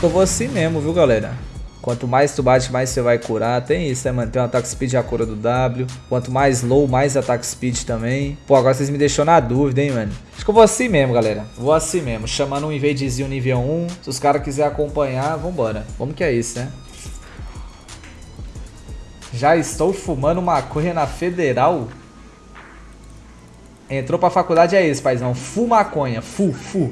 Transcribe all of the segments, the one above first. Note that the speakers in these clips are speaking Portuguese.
Que eu vou assim mesmo, viu, galera? Quanto mais tu bate, mais você vai curar. Tem isso, né, mano? Tem o ataque speed a cura do W. Quanto mais low, mais ataque speed também. Pô, agora vocês me deixou na dúvida, hein, mano? Acho que eu vou assim mesmo, galera. Vou assim mesmo. Chamando um invadezinho nível 1. Se os caras quiserem acompanhar, vambora. Vamos que é isso, né? Já estou fumando maconha na federal? Entrou pra faculdade, é isso, paizão. Fu maconha. Fu, fu.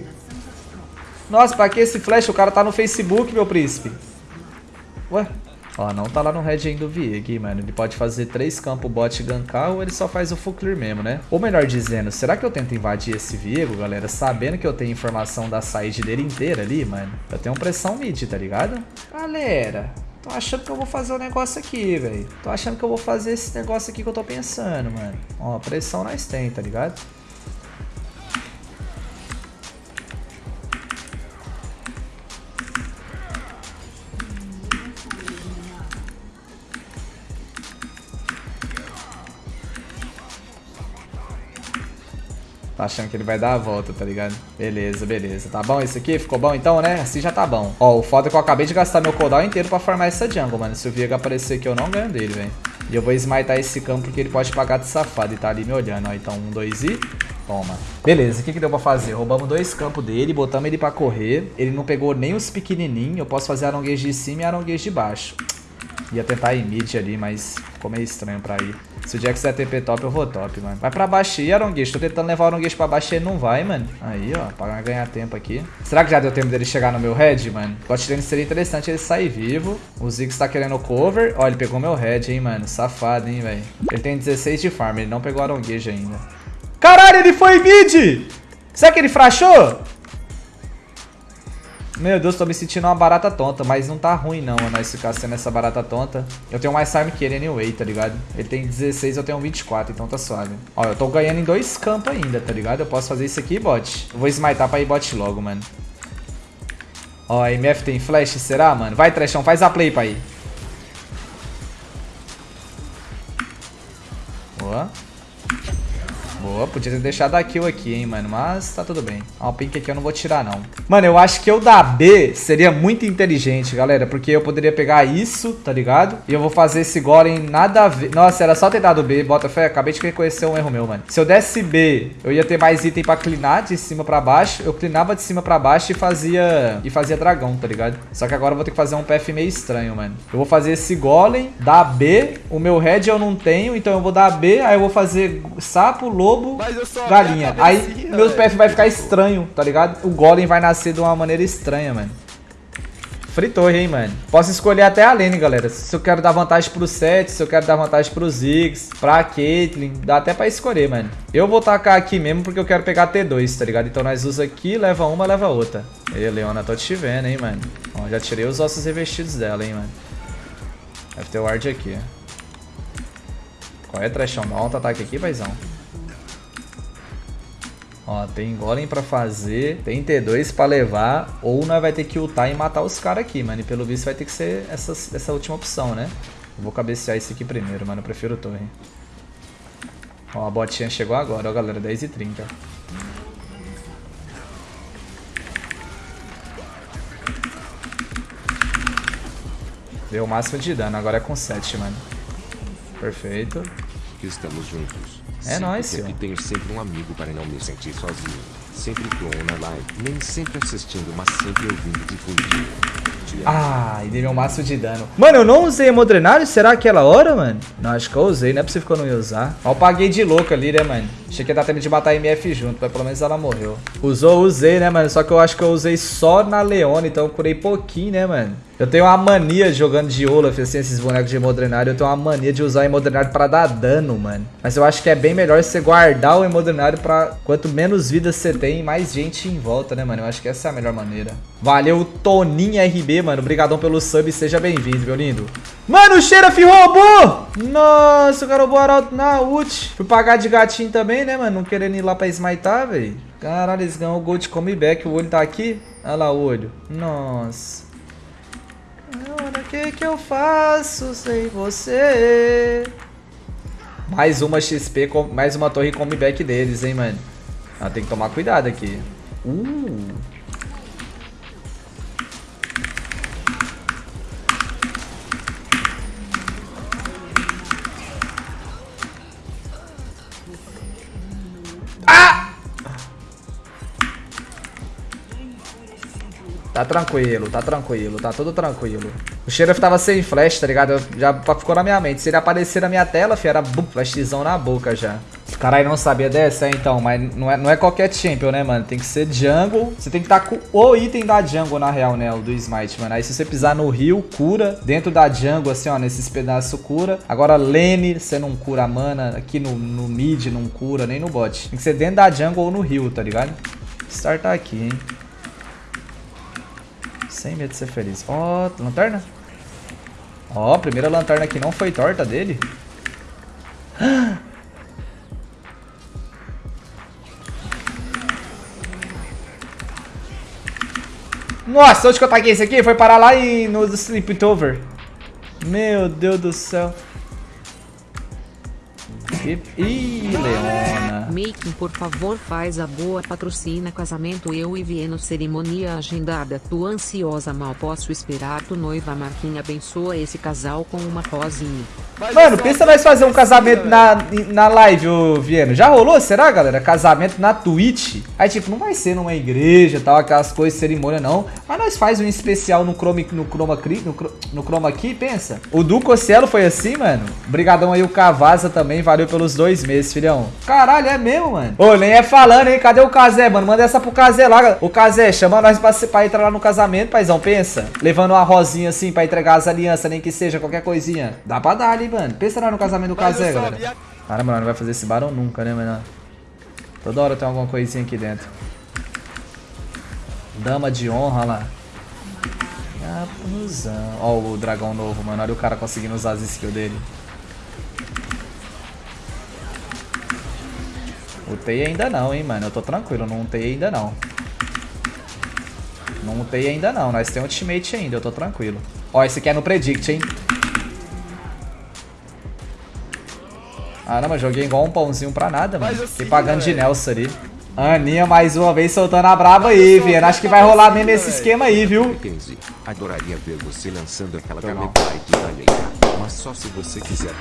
Nossa, pra que esse flash? O cara tá no Facebook, meu príncipe. Ué? Ó, não tá lá no red ainda o Vieg, mano. Ele pode fazer três campos bot gankar ou ele só faz o full clear mesmo, né? Ou melhor dizendo, será que eu tento invadir esse Viego, galera, sabendo que eu tenho informação da side dele inteira ali, mano? Eu tenho pressão mid, tá ligado? Galera, tô achando que eu vou fazer o um negócio aqui, velho. Tô achando que eu vou fazer esse negócio aqui que eu tô pensando, mano. Ó, pressão nós tem, tá ligado? Achando que ele vai dar a volta, tá ligado? Beleza, beleza. Tá bom isso aqui? Ficou bom então, né? Assim já tá bom. Ó, o foda é que eu acabei de gastar meu cooldown inteiro pra formar essa jungle, mano. Se o Viega aparecer aqui, eu não ganho dele, velho. E eu vou smitar esse campo porque ele pode pagar de safado e tá ali me olhando, ó. Então, um, dois e... Toma. Beleza, o que, que deu pra fazer? Roubamos dois campos dele, botamos ele pra correr. Ele não pegou nem os pequenininhos. Eu posso fazer aronguês de cima e aronguês de baixo. Ia tentar ir mid ali, mas ficou meio estranho pra ir. Se o Jax é TP top, eu vou top, mano. Vai pra baixo aí, Aronguês. Tô tentando levar o Aronguês pra baixo e ele não vai, mano. Aí, ó, pra ganhar tempo aqui. Será que já deu tempo dele chegar no meu head, mano? Bot lane seria interessante ele sair vivo. O Ziggs tá querendo cover. Ó, ele pegou meu head, hein, mano. Safado, hein, velho. Ele tem 16 de farm, ele não pegou o Aronguês ainda. Caralho, ele foi mid! Será que ele frachou? Meu Deus, tô me sentindo uma barata tonta, mas não tá ruim não, nós ficar sendo essa barata tonta. Eu tenho mais farm que ele anyway, tá ligado? Ele tem 16, eu tenho 24, então tá suave. Ó, eu tô ganhando em dois campos ainda, tá ligado? Eu posso fazer isso aqui, bot. Eu vou smitar pra ir bot logo, mano. Ó, a MF tem flash, será, mano? Vai, Trechão, faz a play pra Boa, podia ter deixado a kill aqui, hein, mano. Mas tá tudo bem. Ó, o pink aqui eu não vou tirar, não. Mano, eu acho que eu da B seria muito inteligente, galera. Porque eu poderia pegar isso, tá ligado? E eu vou fazer esse golem nada a ver. Nossa, era só ter dado B. Bota fé, acabei de reconhecer um erro meu, mano. Se eu desse B, eu ia ter mais item pra clinar de cima pra baixo. Eu clinava de cima pra baixo e fazia... E fazia dragão, tá ligado? Só que agora eu vou ter que fazer um PF meio estranho, mano. Eu vou fazer esse golem, dar B. O meu head eu não tenho, então eu vou dar B. Aí eu vou fazer sapo, lobo lobo, galinha. Aí meus PF vai ficar estranho, tá ligado? O golem vai nascer de uma maneira estranha, mano. Fritou, hein, mano. Posso escolher até a lane, galera. Se eu quero dar vantagem pro Seth, se eu quero dar vantagem pro Ziggs, pra Caitlyn. Dá até pra escolher, mano. Eu vou tacar aqui mesmo porque eu quero pegar T2, tá ligado? Então nós usa aqui, leva uma, leva outra. Ei, Leona, tô te vendo, hein, mano. Ó, já tirei os ossos revestidos dela, hein, mano. Deve ter o ward aqui. Qual é, trechão? Dá um ataque aqui, paizão. Ó, tem golem pra fazer, tem T2 pra levar, ou nós vai ter que ultar e matar os caras aqui, mano. E pelo visto vai ter que ser essa, essa última opção, né? Eu vou cabecear esse aqui primeiro, mano. Eu prefiro torre. Ó, a botinha chegou agora, ó, galera. 10 e 30 Deu o máximo de dano, agora é com 7, mano. Perfeito. Estamos juntos. É nóis, senhor. Aqui tenho sempre um amigo para não me sentir sozinho. Sempre tô na live, nem sempre assistindo, mas sempre ouvindo difundir. Ah, e dei meu máximo de dano. Mano, eu não usei hemodrenário? Será aquela hora, mano? Não, acho que eu usei, não é possível que eu não ia usar. Ó, eu paguei de louco ali, né, mano? Achei que ia dar tempo de matar a MF junto, mas pelo menos ela morreu. Usou, usei, né, mano? Só que eu acho que eu usei só na Leona, então eu curei pouquinho, né, mano? Eu tenho uma mania jogando de Olaf, assim, esses bonecos de hemodrenário. Eu tenho uma mania de usar hemodrenário pra dar dano, mano. Mas eu acho que é bem melhor você guardar o hemodrenário pra... Quanto menos vidas você tem, mais gente em volta, né, mano? Eu acho que essa é a melhor maneira. Valeu, Toninho RB, mano. Obrigadão pelo sub. Seja bem-vindo, meu lindo. Mano, o Xerath roubou! Nossa, o cara roubou Arauto na ult. Fui pagar de gatinho também, né, mano? Não querendo ir lá pra smitar, velho. Caralho, eles ganham o Gold Comeback. O olho tá aqui. Olha lá o olho. Nossa. Agora o que que eu faço sem você? Mais uma XP, mais uma torre comeback deles, hein, mano. Ah, tem que tomar cuidado aqui. Uh. Tá tranquilo, tá tranquilo, tá tudo tranquilo. O Sheriff tava sem flash, tá ligado? Já ficou na minha mente. Se ele aparecer na minha tela, fi, era bum, flashzão na boca já. Caralho, não sabia dessa, é, então, mas não é, não é qualquer champion, né, mano? Tem que ser jungle. Você tem que estar tá com o item da jungle, na real, né? O do smite, mano. Aí se você pisar no rio, cura. Dentro da jungle, assim, ó, nesses pedaços, cura. Agora, lane, você não cura mana. Aqui no, no mid, não cura, nem no bot. Tem que ser dentro da jungle ou no rio, tá ligado? Start tá aqui, hein? Sem medo de ser feliz. Ó, oh, lanterna. Ó, oh, primeira lanterna que não foi torta dele. Nossa, onde que eu taquei esse aqui? Foi parar lá em, no Sleepover. Meu Deus do céu. Ih, Leona. Making, por favor, faz a boa patrocina casamento eu e Vieno cerimônia agendada. Tu ansiosa mal posso esperar tu noiva Marquinha abençoa esse casal com uma cozinha. Mano, pensa nós fazer um casamento na, na live, ô Vieno. Já rolou, será, galera? Casamento na Twitch. Aí, tipo, não vai ser numa igreja tal, aquelas coisas, cerimônia, não. Mas nós faz um especial no Chroma, no Chroma, no, no Chroma aqui, pensa. O Duco Cielo foi assim, mano. Obrigadão aí o Cavaza também, valeu pelos dois meses, filhão. Caralho, é mesmo, mano. Ô, nem é falando, hein? Cadê o Kazé, mano? Manda essa pro Kazé lá. O Kazé, chama nós pra, pra entrar lá no casamento, paizão, pensa. Levando uma rosinha assim pra entregar as alianças, nem que seja qualquer coisinha. Dá pra dar ali, mano. Pensa lá no casamento do Kazé, galera. Cara, mano, não vai fazer esse barão nunca, né, mano? Toda hora tem alguma coisinha aqui dentro. Dama de honra lá. Ó o dragão novo, mano. Olha o cara conseguindo usar as skills dele. Utei ainda não, hein, mano. Eu tô tranquilo, não utei ainda não. Não utei ainda não. Nós temos ultimate ainda, eu tô tranquilo. Ó, esse aqui é no predict, hein. Caramba, joguei igual um pãozinho pra nada, mano. Fiquei pagando de Nelson ali. Aninha mais uma vez soltando a braba aí, Viana. Acho que vai rolar mesmo esse esquema aí, viu? Adoraria ver você lançando aquela gameplay de mas só se você quiser